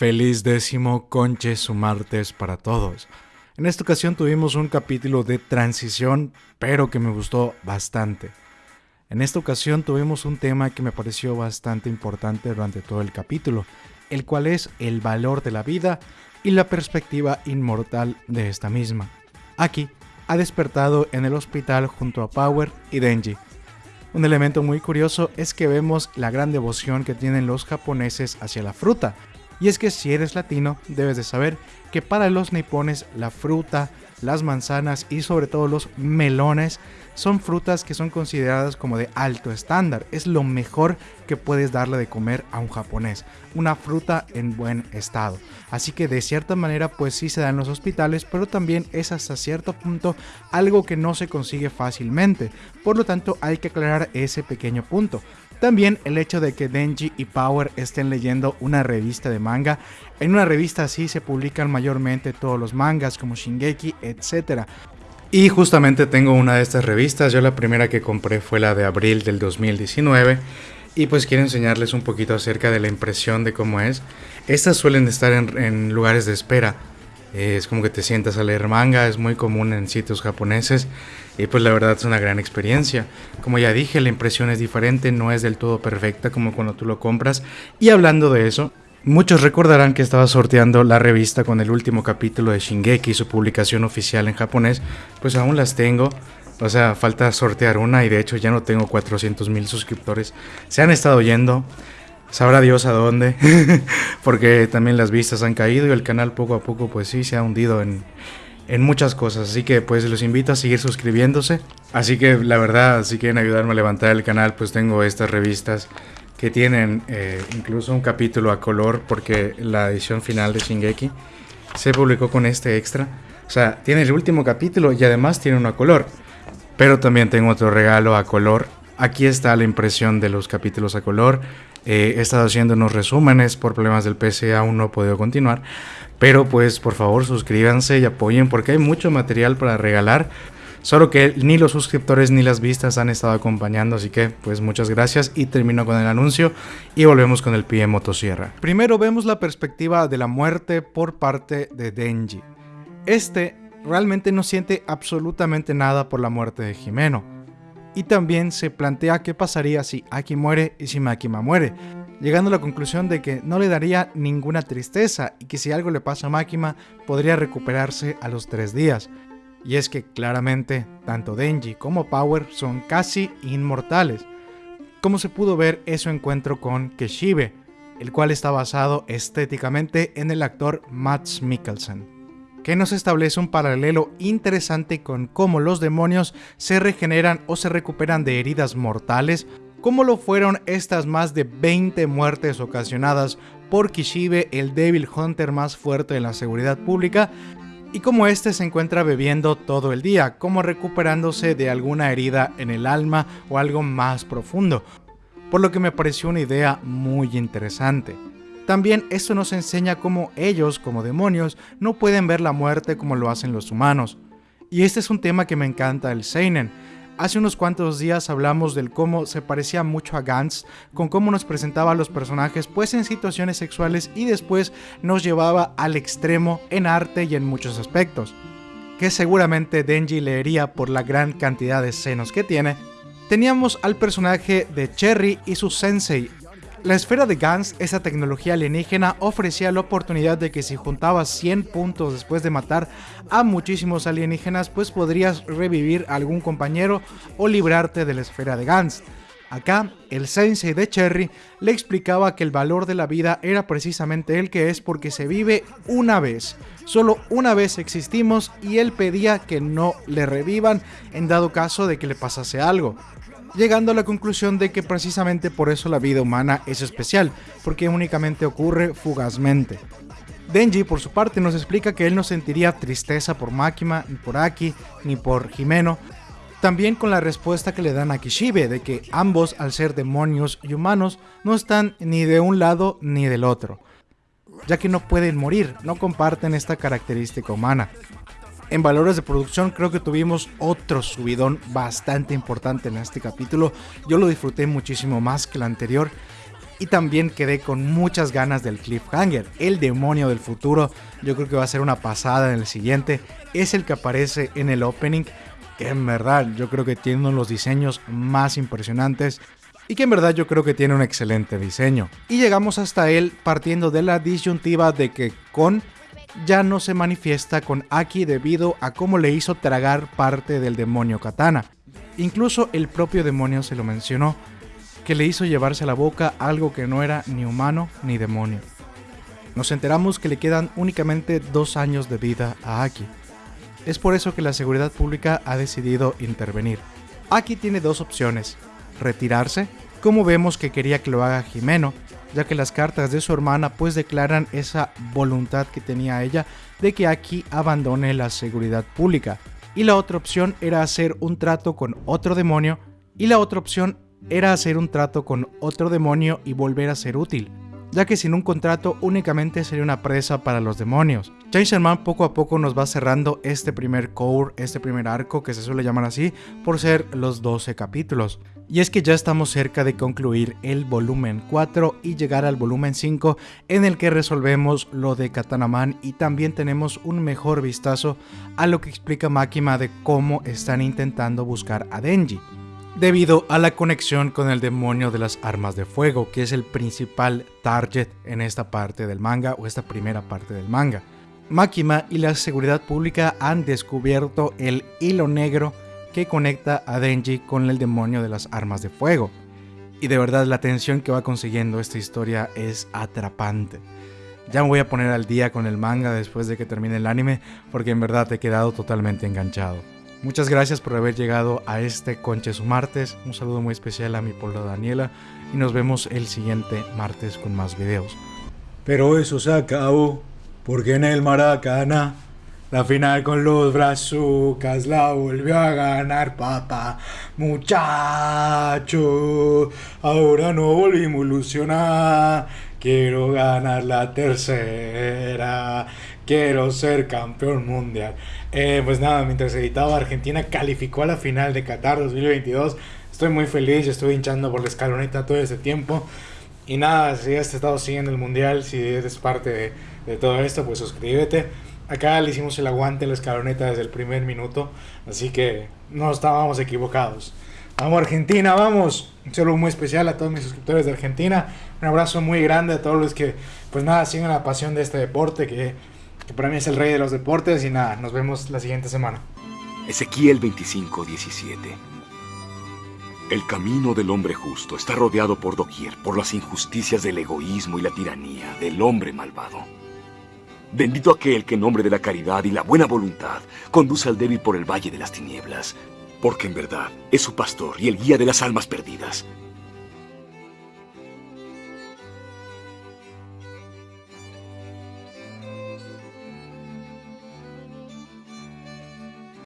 Feliz décimo conche su martes para todos. En esta ocasión tuvimos un capítulo de transición, pero que me gustó bastante. En esta ocasión tuvimos un tema que me pareció bastante importante durante todo el capítulo, el cual es el valor de la vida y la perspectiva inmortal de esta misma. Aquí ha despertado en el hospital junto a Power y Denji, un elemento muy curioso es que vemos la gran devoción que tienen los japoneses hacia la fruta. Y es que si eres latino, debes de saber que para los nipones la fruta, las manzanas y sobre todo los melones son frutas que son consideradas como de alto estándar. Es lo mejor que puedes darle de comer a un japonés. Una fruta en buen estado. Así que de cierta manera pues sí se da en los hospitales, pero también es hasta cierto punto algo que no se consigue fácilmente. Por lo tanto hay que aclarar ese pequeño punto. También el hecho de que Denji y Power estén leyendo una revista de manga. En una revista así se publican mayormente todos los mangas como Shingeki, etc. Y justamente tengo una de estas revistas, yo la primera que compré fue la de abril del 2019 y pues quiero enseñarles un poquito acerca de la impresión de cómo es. Estas suelen estar en, lugares de espera, es como que te sientas a leer manga, es muy común en sitios japoneses y pues la verdad es una gran experiencia. Como ya dije, la impresión es diferente, no es del todo perfecta como cuando tú lo compras. Y hablando de eso, Muchos recordarán que estaba sorteando la revista con el último capítulo de Shingeki, su publicación oficial en japonés, pues aún las tengo. O sea, falta sortear una y de hecho ya no tengo 400 mil suscriptores. Se han estado yendo, sabrá Dios a dónde, porque también las vistas han caído y el canal poco a poco pues sí se ha hundido en, en muchas cosas. Así que pues los invito a seguir suscribiéndose. Así que la verdad, si quieren ayudarme a levantar el canal, pues tengo estas revistas que tienen eh, incluso un capítulo a color porque la edición final de Shingeki se publicó con este extra. O sea, tiene el último capítulo y además tiene uno a color. Pero también tengo otro regalo a color. Aquí está la impresión de los capítulos a color. Eh, he estado haciendo unos resúmenes por problemas del PC, aún no he podido continuar. Pero pues por favor suscríbanse y apoyen porque hay mucho material para regalar. Solo que ni los suscriptores ni las vistas han estado acompañando, así que pues muchas gracias y termino con el anuncio y volvemos con el pie motosierra. Primero vemos la perspectiva de la muerte por parte de Denji. Este realmente no siente absolutamente nada por la muerte de Jimeno. Y también se plantea qué pasaría si Aki muere y si Makima muere, llegando a la conclusión de que no le daría ninguna tristeza y que si algo le pasa a Makima podría recuperarse a los tres días. Y es que claramente tanto Denji como Power son casi inmortales, como se pudo ver en su encuentro con Keshibe, el cual está basado estéticamente en el actor Mads Mikkelsen, que nos establece un paralelo interesante con cómo los demonios se regeneran o se recuperan de heridas mortales, como lo fueron estas más de 20 muertes ocasionadas por Kishibe, el Devil Hunter más fuerte de la seguridad pública, y como este se encuentra bebiendo todo el día, como recuperándose de alguna herida en el alma o algo más profundo, por lo que me pareció una idea muy interesante. También esto nos enseña cómo ellos, como demonios, no pueden ver la muerte como lo hacen los humanos. Y este es un tema que me encanta del Seinen, Hace unos cuantos días hablamos del cómo se parecía mucho a Gantz, con cómo nos presentaba a los personajes pues en situaciones sexuales y después nos llevaba al extremo en arte y en muchos aspectos. Que seguramente Denji leería por la gran cantidad de senos que tiene. Teníamos al personaje de Cherry y su sensei, la esfera de Gans, esa tecnología alienígena, ofrecía la oportunidad de que si juntabas 100 puntos después de matar a muchísimos alienígenas, pues podrías revivir a algún compañero o librarte de la esfera de Gans. Acá, el sensei de Cherry le explicaba que el valor de la vida era precisamente el que es porque se vive una vez. Solo una vez existimos y él pedía que no le revivan en dado caso de que le pasase algo llegando a la conclusión de que precisamente por eso la vida humana es especial, porque únicamente ocurre fugazmente. Denji, por su parte, nos explica que él no sentiría tristeza por Makima, ni por Aki, ni por Jimeno, también con la respuesta que le dan a Kishibe de que ambos, al ser demonios y humanos, no están ni de un lado ni del otro, ya que no pueden morir, no comparten esta característica humana. En valores de producción creo que tuvimos otro subidón bastante importante en este capítulo. Yo lo disfruté muchísimo más que el anterior. Y también quedé con muchas ganas del cliffhanger. El demonio del futuro, yo creo que va a ser una pasada en el siguiente. Es el que aparece en el opening, que en verdad yo creo que tiene uno de los diseños más impresionantes. Y que en verdad yo creo que tiene un excelente diseño. Y llegamos hasta él partiendo de la disyuntiva de que con ya no se manifiesta con Aki debido a cómo le hizo tragar parte del demonio katana. Incluso el propio demonio se lo mencionó, que le hizo llevarse a la boca algo que no era ni humano ni demonio. Nos enteramos que le quedan únicamente dos años de vida a Aki. Es por eso que la seguridad pública ha decidido intervenir. Aki tiene dos opciones, retirarse, como vemos que quería que lo haga Jimeno, ya que las cartas de su hermana pues declaran esa voluntad que tenía ella de que Aki abandone la seguridad pública. Y la otra opción era hacer un trato con otro demonio y la otra opción era hacer un trato con otro demonio y volver a ser útil, ya que sin un contrato únicamente sería una presa para los demonios. Chainsaw Man poco a poco nos va cerrando este primer core, este primer arco que se suele llamar así, por ser los 12 capítulos. Y es que ya estamos cerca de concluir el volumen 4 y llegar al volumen 5 en el que resolvemos lo de Katanaman y también tenemos un mejor vistazo a lo que explica Makima de cómo están intentando buscar a Denji. Debido a la conexión con el demonio de las armas de fuego, que es el principal target en esta parte del manga o esta primera parte del manga. Makima y la seguridad pública han descubierto el hilo negro que conecta a Denji con el demonio de las armas de fuego. Y de verdad la tensión que va consiguiendo esta historia es atrapante. Ya me voy a poner al día con el manga después de que termine el anime porque en verdad he quedado totalmente enganchado. Muchas gracias por haber llegado a este Conche martes. Un saludo muy especial a mi polvo Daniela y nos vemos el siguiente martes con más videos. Pero eso se acabó porque en el Maracaná la final con los brazucas la volvió a ganar papá. Muchacho, ahora no volvimos a ilusionar. Quiero ganar la tercera. Quiero ser campeón mundial. Eh, pues nada, mientras editaba Argentina calificó a la final de Qatar 2022. Estoy muy feliz, estoy hinchando por la escaloneta todo este tiempo. Y nada, si has estado siguiendo el mundial, si eres parte de, de todo esto, pues suscríbete. Acá le hicimos el aguante a la escaloneta desde el primer minuto, así que no estábamos equivocados. Vamos Argentina, vamos. Un saludo muy especial a todos mis suscriptores de Argentina. Un abrazo muy grande a todos los que, pues nada, siguen la pasión de este deporte, que, que para mí es el rey de los deportes. Y nada, nos vemos la siguiente semana. Ezequiel 25, 17. El camino del hombre justo está rodeado por doquier por las injusticias del egoísmo y la tiranía del hombre malvado. Bendito aquel que en nombre de la caridad y la buena voluntad conduce al débil por el valle de las tinieblas, porque en verdad es su pastor y el guía de las almas perdidas.